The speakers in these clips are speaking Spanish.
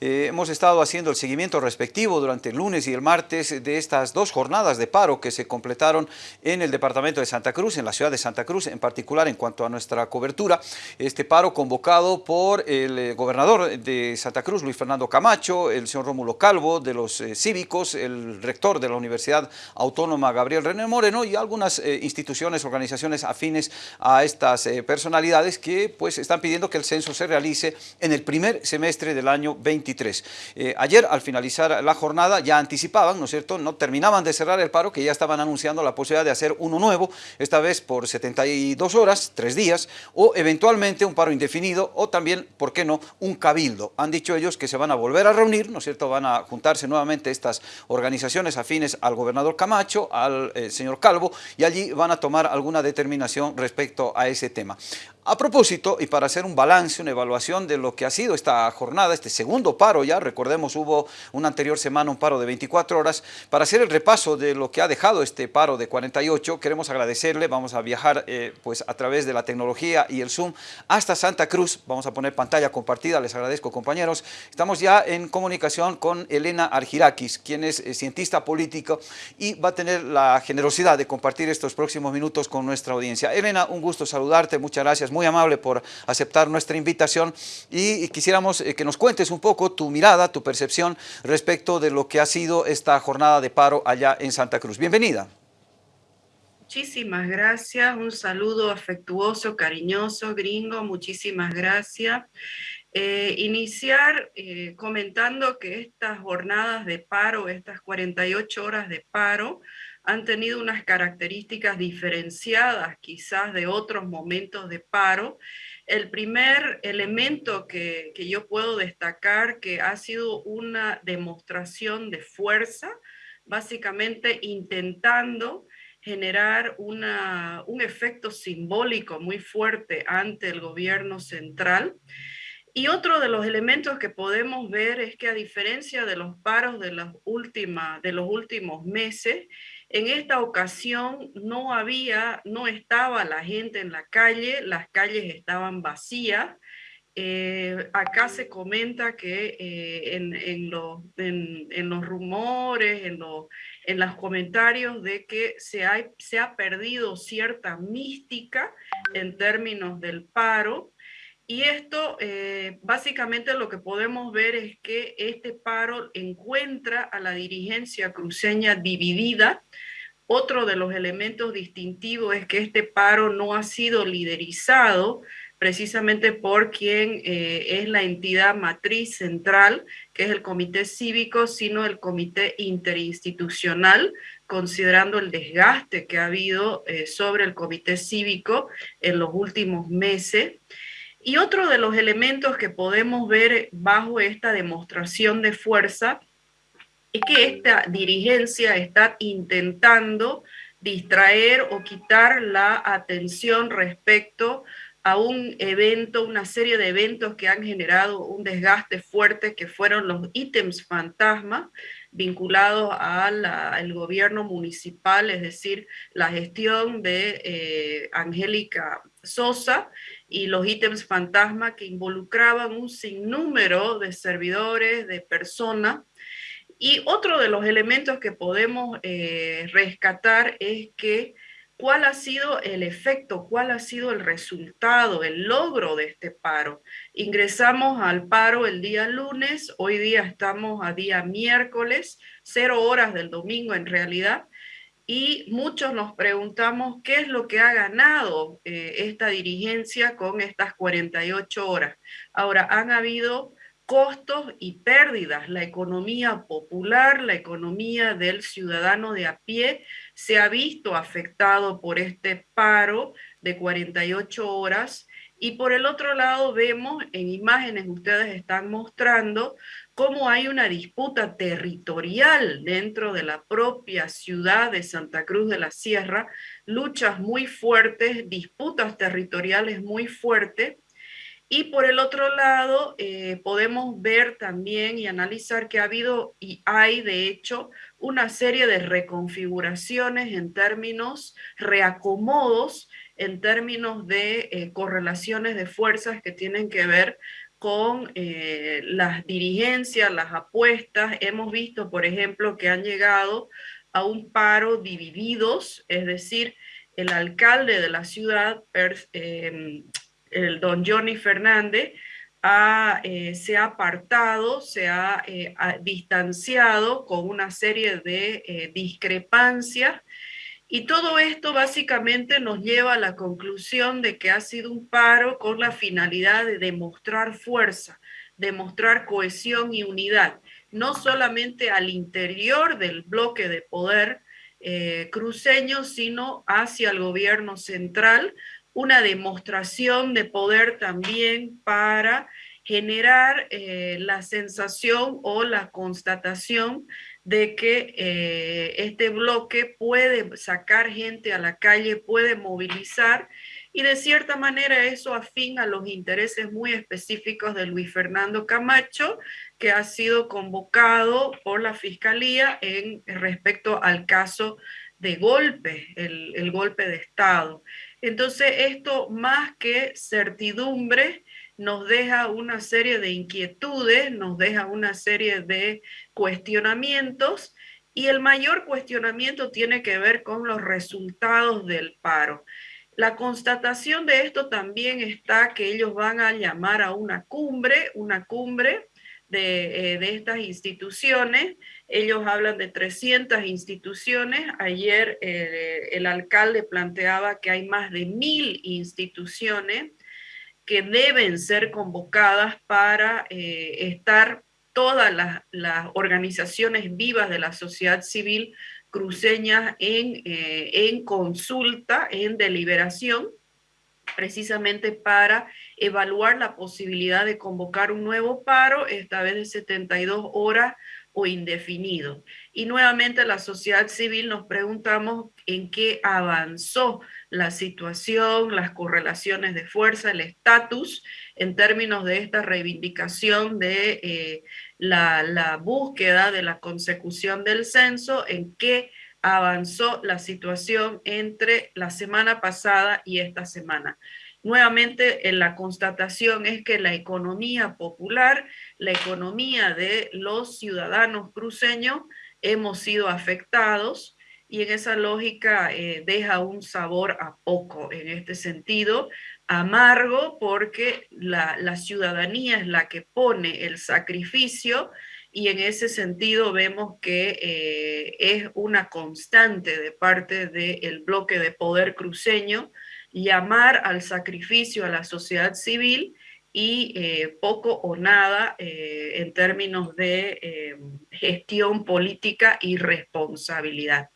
Eh, hemos estado haciendo el seguimiento respectivo durante el lunes y el martes de estas dos jornadas de paro que se completaron en el departamento de Santa Cruz, en la ciudad de Santa Cruz, en particular en cuanto a nuestra cobertura. Este paro convocado por el eh, gobernador de Santa Cruz, Luis Fernando Camacho, el señor Rómulo Calvo de los eh, cívicos, el rector de la Universidad Autónoma Gabriel René Moreno y algunas instituciones, organizaciones afines a estas personalidades que pues están pidiendo que el censo se realice en el primer semestre del año 23. Eh, ayer, al finalizar la jornada, ya anticipaban, ¿no es cierto?, no terminaban de cerrar el paro, que ya estaban anunciando la posibilidad de hacer uno nuevo, esta vez por 72 horas, tres días, o eventualmente un paro indefinido, o también, ¿por qué no?, un cabildo. Han dicho ellos que se van a volver a reunir, ¿no es cierto?, van a juntarse nuevamente estas organizaciones afines al gobernador Camacho, al eh, señor Calvo, y allí van a tomar alguna determinación respecto a ese tema. A propósito, y para hacer un balance, una evaluación de lo que ha sido esta jornada, este segundo paro ya, recordemos hubo una anterior semana un paro de 24 horas, para hacer el repaso de lo que ha dejado este paro de 48, queremos agradecerle, vamos a viajar eh, pues a través de la tecnología y el Zoom hasta Santa Cruz, vamos a poner pantalla compartida, les agradezco compañeros, estamos ya en comunicación con Elena Argirakis, quien es eh, cientista político y va a tener la generosidad de compartir estos próximos minutos con nuestra audiencia. Elena, un gusto saludarte, muchas gracias, muy amable por aceptar nuestra invitación. Y quisiéramos eh, que nos cuentes un poco tu mirada, tu percepción respecto de lo que ha sido esta jornada de paro allá en Santa Cruz. Bienvenida. Muchísimas gracias, un saludo afectuoso, cariñoso, gringo, muchísimas gracias. Eh, iniciar eh, comentando que estas jornadas de paro, estas 48 horas de paro, han tenido unas características diferenciadas quizás de otros momentos de paro. El primer elemento que, yo puedo destacar que ha sido una demostración de fuerza, básicamente intentando generar una, un efecto simbólico muy fuerte ante el gobierno central. Y otro de los elementos que podemos ver es que a diferencia de los paros de, últimas, de los últimos meses, en esta ocasión no había, no estaba la gente en la calle, las calles estaban vacías. Eh, acá se comenta que eh, en, los, rumores, en, en los comentarios de que se, se ha perdido cierta mística en términos del paro, y esto, eh, básicamente lo que podemos ver es que este paro encuentra a la dirigencia cruceña dividida. Otro de los elementos distintivos es que este paro no ha sido liderizado precisamente por quien eh, es la entidad matriz central, que es el comité cívico, sino el comité interinstitucional, considerando el desgaste que ha habido eh, sobre el comité cívico en los últimos meses. Y otro de los elementos que podemos ver bajo esta demostración de fuerza es que esta dirigencia está intentando distraer o quitar la atención respecto a un evento, una serie de eventos que han generado un desgaste fuerte, que fueron los ítems fantasma vinculados al gobierno municipal, es decir, la gestión de eh, Angélica Sosa y los ítems fantasma que involucraban un sinnúmero de servidores, de personas. Y otro de los elementos que podemos eh, rescatar es que cuál ha sido el efecto, cuál ha sido el resultado, el logro de este paro. Ingresamos al paro el día lunes, hoy día estamos a día miércoles, cero horas del domingo en realidad, y muchos nos preguntamos qué es lo que ha ganado eh, esta dirigencia con estas 48 horas. Ahora, han habido costos y pérdidas. La economía popular, la economía del ciudadano de a pie se ha visto afectado por este paro de 48 horas y por el otro lado vemos en imágenes ustedes están mostrando cómo hay una disputa territorial dentro de la propia ciudad de Santa Cruz de la Sierra, luchas muy fuertes, disputas territoriales muy fuertes. Y por el otro lado, eh, podemos ver también y analizar que ha habido y hay, de hecho, una serie de reconfiguraciones en términos, reacomodos, en términos de eh, correlaciones de fuerzas que tienen que ver con eh, las dirigencias, las apuestas. Hemos visto, por ejemplo, que han llegado a un paro divididos, es decir, el alcalde de la ciudad, em, el don Johnny Fernández, eh, se ha apartado, se ha, eh, distanciado con una serie de discrepancias y todo esto básicamente nos lleva a la conclusión de que ha sido un paro con la finalidad de demostrar fuerza, demostrar cohesión y unidad, no solamente al interior del bloque de poder cruceño, sino hacia el gobierno central, una demostración de poder también para generar eh, la sensación o la constatación de que eh, este bloque puede sacar gente a la calle, puede movilizar y de cierta manera eso afín a los intereses muy específicos de Luis Fernando Camacho, que ha sido convocado por la Fiscalía en respecto al caso de golpe, el, el golpe de Estado. Entonces, esto más que certidumbre, nos deja una serie de inquietudes, nos deja una serie de cuestionamientos y el mayor cuestionamiento tiene que ver con los resultados del paro. La constatación de esto también está que ellos van a llamar a una cumbre, una cumbre de, eh, estas instituciones. Ellos hablan de 300 instituciones. Ayer eh, el alcalde planteaba que hay más de mil instituciones que deben ser convocadas para eh, estar todas las, organizaciones vivas de la sociedad civil cruceñas en, en consulta, en deliberación, precisamente para evaluar la posibilidad de convocar un nuevo paro, esta vez de 72 horas o indefinido. Y nuevamente la sociedad civil nos preguntamos en qué avanzó la situación, las correlaciones de fuerza, el estatus en términos de esta reivindicación de eh, la, la búsqueda de la consecución del censo, en qué avanzó la situación entre la semana pasada y esta semana. Nuevamente, en la constatación es que la economía popular, la economía de los ciudadanos cruceños, hemos sido afectados y en esa lógica eh, deja un sabor a poco en este sentido, amargo porque la, ciudadanía es la que pone el sacrificio y en ese sentido vemos que eh, es una constante de parte del bloque de poder cruceño llamar al sacrificio a la sociedad civil y eh, poco o nada en términos de gestión política y responsabilidad.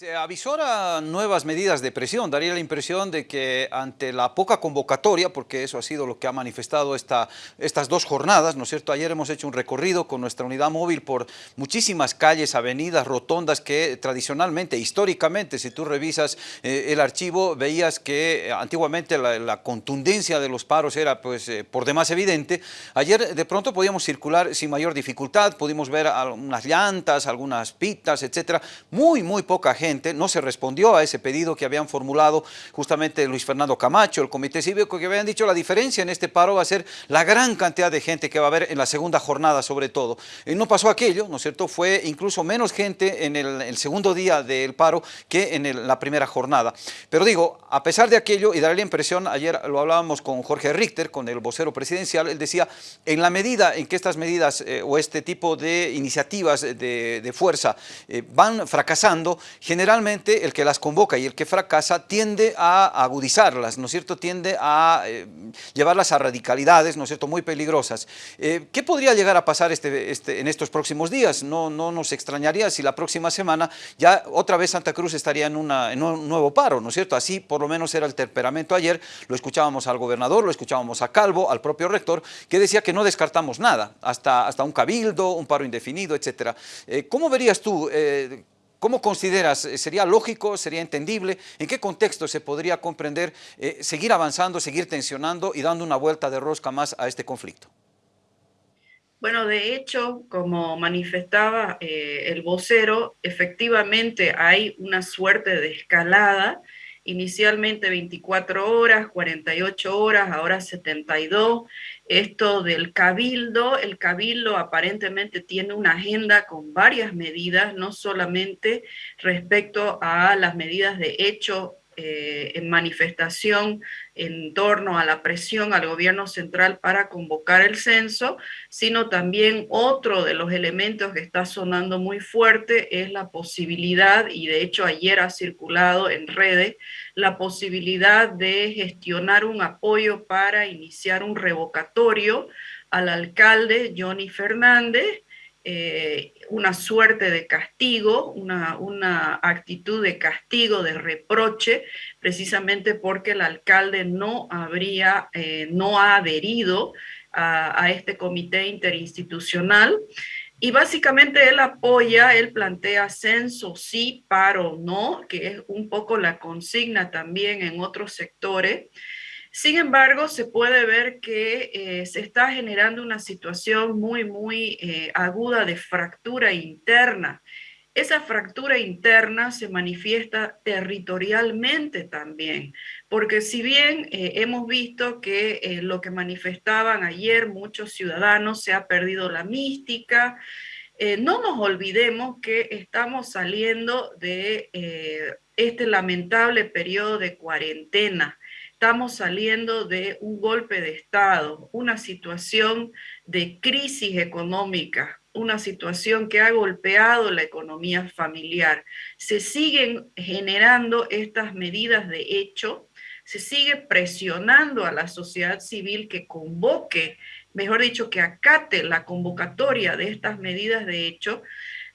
Se avisora nuevas medidas de presión, daría la impresión de que ante la poca convocatoria, porque eso ha sido lo que ha manifestado esta, estas dos jornadas, ¿no es cierto? Ayer hemos hecho un recorrido con nuestra unidad móvil por muchísimas calles, avenidas, rotondas que tradicionalmente, históricamente, si tú revisas eh, el archivo, veías que antiguamente la, contundencia de los paros era pues eh, por demás evidente. Ayer de pronto podíamos circular sin mayor dificultad, pudimos ver algunas llantas, algunas pitas, etcétera, muy, muy poca gente no se respondió a ese pedido que habían formulado justamente Luis Fernando Camacho, el Comité Cívico, que habían dicho la diferencia en este paro va a ser la gran cantidad de gente que va a haber en la segunda jornada sobre todo. Eh, no pasó aquello, ¿no es cierto? Fue incluso menos gente en el, segundo día del paro que en la primera jornada. Pero digo, a pesar de aquello, y daré la impresión, ayer lo hablábamos con Jorge Richter, con el vocero presidencial, él decía, en la medida en que estas medidas eh, o este tipo de iniciativas de, fuerza eh, van fracasando, generalmente el que las convoca y el que fracasa tiende a agudizarlas, ¿no es cierto? Tiende a eh, llevarlas a radicalidades, ¿no es cierto?, muy peligrosas. Eh, ¿Qué podría llegar a pasar este, este, en estos próximos días? No, no nos extrañaría si la próxima semana ya otra vez Santa Cruz estaría en, un nuevo paro, ¿no es cierto? Así por lo menos era el temperamento ayer, lo escuchábamos al gobernador, lo escuchábamos a Calvo, al propio rector, que decía que no descartamos nada, hasta, hasta un cabildo, un paro indefinido, etcétera. Eh, ¿Cómo verías tú ¿Cómo consideras? Eh, ¿Sería lógico? ¿Sería entendible? ¿En qué contexto se podría comprender eh, seguir avanzando, seguir tensionando y dando una vuelta de rosca más a este conflicto? Bueno, de hecho, como manifestaba eh, el vocero, efectivamente hay una suerte de escalada inicialmente 24 horas, 48 horas, ahora 72. Esto del cabildo, el cabildo aparentemente tiene una agenda con varias medidas, no solamente respecto a las medidas de hecho eh, en manifestación en torno a la presión al gobierno central para convocar el censo, sino también otro de los elementos que está sonando muy fuerte es la posibilidad, y de hecho ayer ha circulado en redes, la posibilidad de gestionar un apoyo para iniciar un revocatorio al alcalde Johnny Fernández, eh, una suerte de castigo, una, actitud de castigo, de reproche, precisamente porque el alcalde no habría, eh, no ha adherido a, este comité interinstitucional. Y básicamente él apoya, él plantea censo sí, paro no, que es un poco la consigna también en otros sectores. Sin embargo, se puede ver que eh, se está generando una situación muy, muy eh, aguda de fractura interna. Esa fractura interna se manifiesta territorialmente también, porque si bien eh, hemos visto que lo que manifestaban ayer muchos ciudadanos se ha perdido la mística, no nos olvidemos que estamos saliendo de este lamentable periodo de cuarentena estamos saliendo de un golpe de Estado, una situación de crisis económica, una situación que ha golpeado la economía familiar. Se siguen generando estas medidas de hecho, se sigue presionando a la sociedad civil que convoque, mejor dicho, que acate la convocatoria de estas medidas de hecho,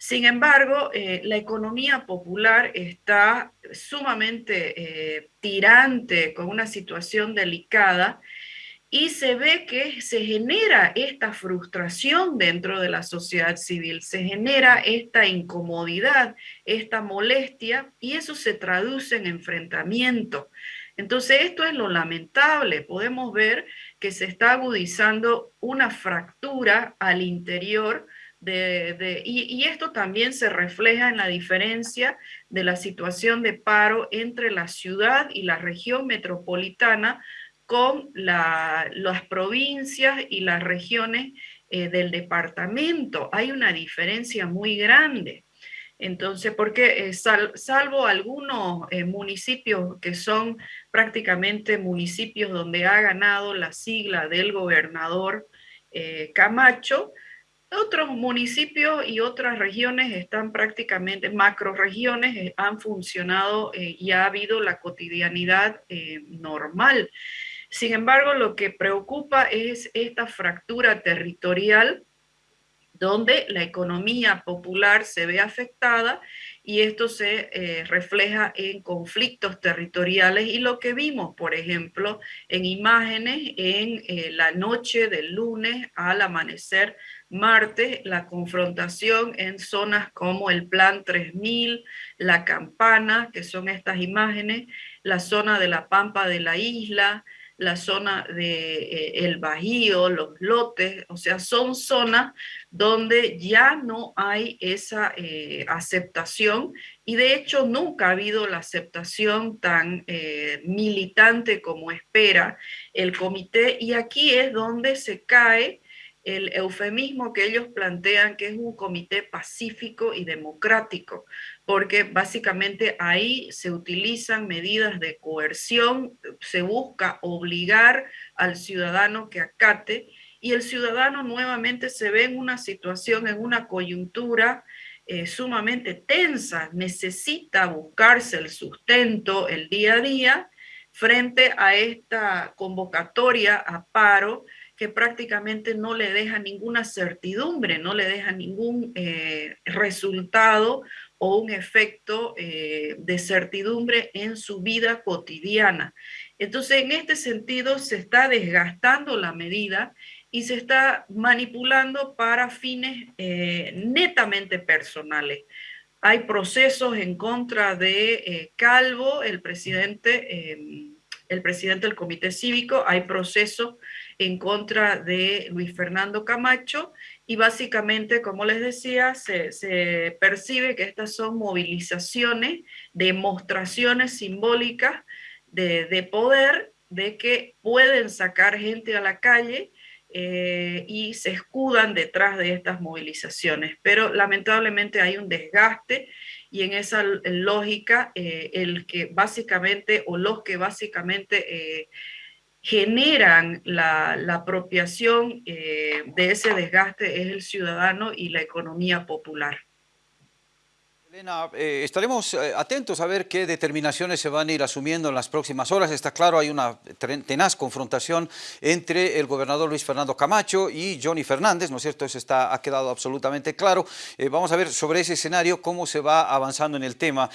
sin embargo, eh, la economía popular está sumamente eh, tirante, con una situación delicada, y se ve que se genera esta frustración dentro de la sociedad civil, se genera esta incomodidad, esta molestia, y eso se traduce en enfrentamiento. Entonces, esto es lo lamentable. Podemos ver que se está agudizando una fractura al interior y, esto también se refleja en la diferencia de la situación de paro entre la ciudad y la región metropolitana con las provincias y las regiones eh, del departamento. Hay una diferencia muy grande. Entonces, porque eh, salvo algunos eh, municipios que son prácticamente municipios donde ha ganado la sigla del gobernador Camacho, otros municipios y otras regiones están prácticamente, macroregiones eh, han funcionado eh, y ha habido la cotidianidad eh, normal. Sin embargo, lo que preocupa es esta fractura territorial donde la economía popular se ve afectada y esto se refleja en conflictos territoriales y lo que vimos, por ejemplo, en imágenes en la noche del lunes al amanecer martes, la confrontación en zonas como el Plan 3000, la Campana, que son estas imágenes, la zona de la Pampa de la isla, la zona de eh, el Bajío, los lotes, o sea, son zonas donde ya no hay esa eh, aceptación y de hecho nunca ha habido la aceptación tan eh, militante como espera el comité y aquí es donde se cae el eufemismo que ellos plantean que es un comité pacífico y democrático, porque básicamente ahí se utilizan medidas de coerción, se busca obligar al ciudadano que acate y el ciudadano nuevamente se ve en una situación, en una coyuntura eh, sumamente tensa, necesita buscarse el sustento el día a día frente a esta convocatoria a paro que prácticamente no le deja ninguna certidumbre, no le deja ningún eh, resultado o un efecto eh, de certidumbre en su vida cotidiana. Entonces, en este sentido, se está desgastando la medida y se está manipulando para fines eh, netamente personales. Hay procesos en contra de Calvo, el presidente el presidente del comité cívico, hay proceso en contra de Luis Fernando Camacho y básicamente, como les decía, se, percibe que estas son movilizaciones, demostraciones simbólicas de, de poder, de que pueden sacar gente a la calle eh, y se escudan detrás de estas movilizaciones. Pero lamentablemente hay un desgaste y en esa lógica eh, el que básicamente o los que básicamente eh, generan la, apropiación de ese desgaste es el ciudadano y la economía popular. Elena, eh, estaremos eh, atentos a ver qué determinaciones se van a ir asumiendo en las próximas horas. Está claro, hay una tenaz confrontación entre el gobernador Luis Fernando Camacho y Johnny Fernández, ¿no es cierto? Eso está, ha quedado absolutamente claro. Eh, vamos a ver sobre ese escenario cómo se va avanzando en el tema.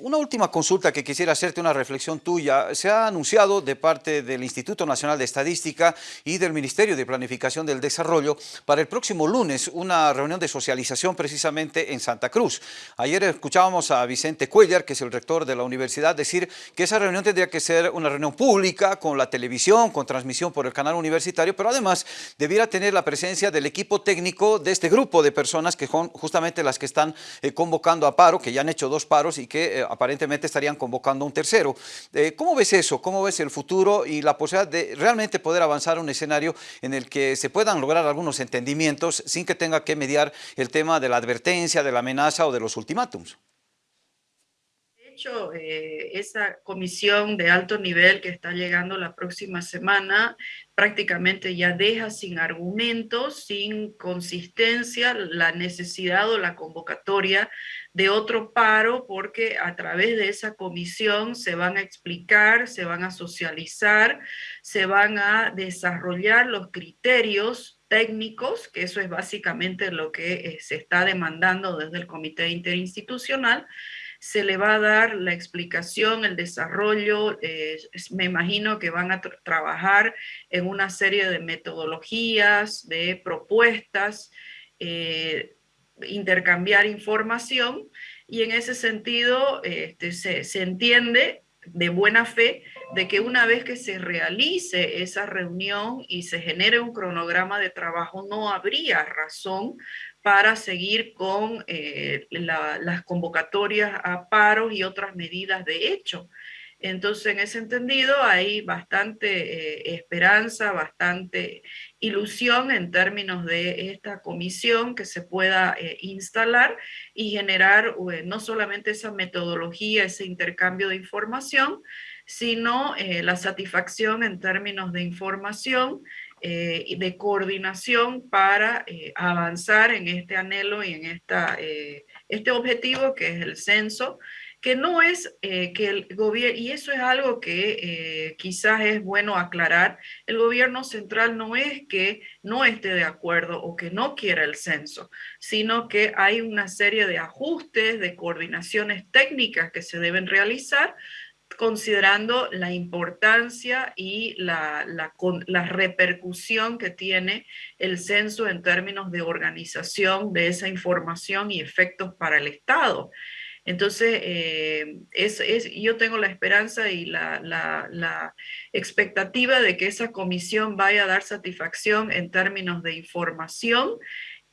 una última consulta que quisiera hacerte, una reflexión tuya. Se ha anunciado de parte del Instituto Nacional de Estadística y del Ministerio de Planificación del Desarrollo para el próximo lunes una reunión de socialización precisamente en Santa Cruz. Ayer escuchábamos a Vicente Cuellar, que es el rector de la universidad, decir que esa reunión tendría que ser una reunión pública, con la televisión, con transmisión por el canal universitario, pero además debiera tener la presencia del equipo técnico de este grupo de personas que son justamente las que están eh, convocando a paro, que ya han hecho dos paros y que eh, aparentemente estarían convocando un tercero. Eh, ¿Cómo ves eso? ¿Cómo ves el futuro y la posibilidad de realmente poder avanzar a un escenario en el que se puedan lograr algunos entendimientos sin que tenga que mediar el tema de la advertencia, de la amenaza o de los De hecho, eh, esa comisión de alto nivel que está llegando la próxima semana prácticamente ya deja sin argumentos, sin consistencia la necesidad o la convocatoria de otro paro porque a través de esa comisión se van a explicar, se van a socializar, se van a desarrollar los criterios técnicos, que eso es básicamente lo que eh, se está demandando desde el Comité Interinstitucional, se le va a dar la explicación, el desarrollo, eh, me imagino que van a trabajar en una serie de metodologías, de propuestas, eh, intercambiar información y en ese sentido este, se, se entiende de buena fe de que una vez que se realice esa reunión y se genere un cronograma de trabajo, no habría razón para seguir con eh, las convocatorias a paros y otras medidas de hecho. Entonces, en ese entendido, hay bastante eh, esperanza, bastante ilusión en términos de esta comisión que se pueda eh, instalar y generar no solamente esa metodología, ese intercambio de información, sino eh, la satisfacción en términos de información y de coordinación para avanzar en este anhelo y en esta, este objetivo que es el censo, que no es eh, que el gobierno, y eso es algo que eh, quizás es bueno aclarar, el gobierno central no es que no esté de acuerdo o que no quiera el censo, sino que hay una serie de ajustes, de coordinaciones técnicas que se deben realizar considerando la importancia y la, la, la, repercusión que tiene el censo en términos de organización de esa información y efectos para el Estado. Entonces, eh, yo tengo la esperanza y la, expectativa de que esa comisión vaya a dar satisfacción en términos de información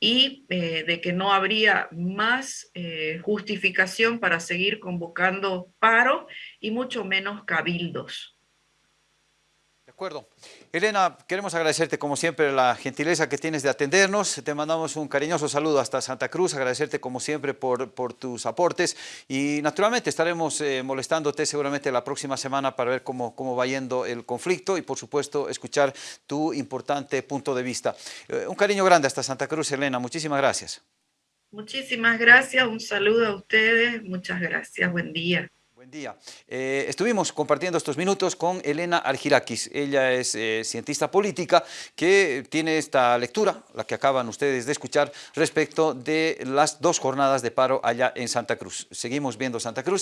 y eh, de que no habría más eh, justificación para seguir convocando paro y mucho menos cabildos acuerdo. Elena, queremos agradecerte como siempre la gentileza que tienes de atendernos. Te mandamos un cariñoso saludo hasta Santa Cruz, agradecerte como siempre por, tus aportes y naturalmente estaremos eh, molestándote seguramente la próxima semana para ver cómo, cómo va yendo el conflicto y por supuesto escuchar tu importante punto de vista. Eh, un cariño grande hasta Santa Cruz, Elena. Muchísimas gracias. Muchísimas gracias, un saludo a ustedes, muchas gracias, buen día día. Eh, estuvimos compartiendo estos minutos con Elena Argirakis. Ella es eh, cientista política que tiene esta lectura, la que acaban ustedes de escuchar, respecto de las dos jornadas de paro allá en Santa Cruz. Seguimos viendo Santa Cruz.